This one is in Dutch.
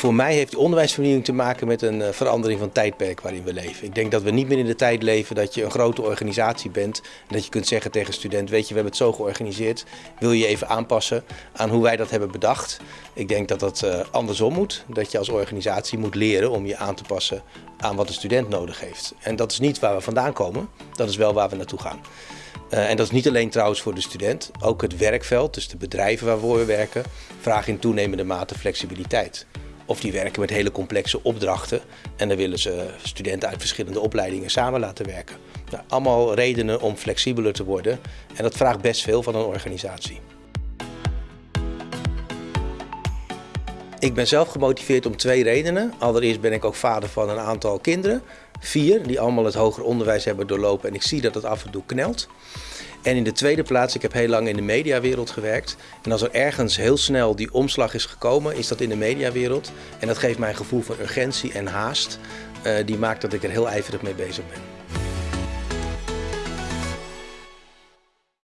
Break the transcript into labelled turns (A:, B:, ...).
A: Voor mij heeft onderwijsvernieuwing te maken met een eh, verandering van het tijdperk waarin we leven. Ik denk dat we niet meer in de tijd leven dat je een grote organisatie bent en dat je kunt zeggen tegen een student, weet je, we hebben het zo georganiseerd, wil je even aanpassen aan hoe wij dat hebben bedacht. Ik denk dat dat uh, andersom moet, dat je als organisatie moet leren om je aan te passen aan wat de student nodig heeft. En dat is niet waar we vandaan komen, dat is wel waar we naartoe gaan. Uh, en dat is niet alleen trouwens voor de student, ook het werkveld, dus de bedrijven waar we werken, vragen in toenemende mate flexibiliteit. Of die werken met hele complexe opdrachten en dan willen ze studenten uit verschillende opleidingen samen laten werken. Nou, allemaal redenen om flexibeler te worden en dat vraagt best veel van een organisatie. Ik ben zelf gemotiveerd om twee redenen. Allereerst ben ik ook vader van een aantal kinderen. Vier, die allemaal het hoger onderwijs hebben doorlopen en ik zie dat het af en toe knelt. En in de tweede plaats, ik heb heel lang in de mediawereld gewerkt. En als er ergens heel snel die omslag is gekomen, is dat in de mediawereld. En dat geeft mij een gevoel van urgentie en haast. Uh, die maakt dat ik er heel ijverig mee bezig ben.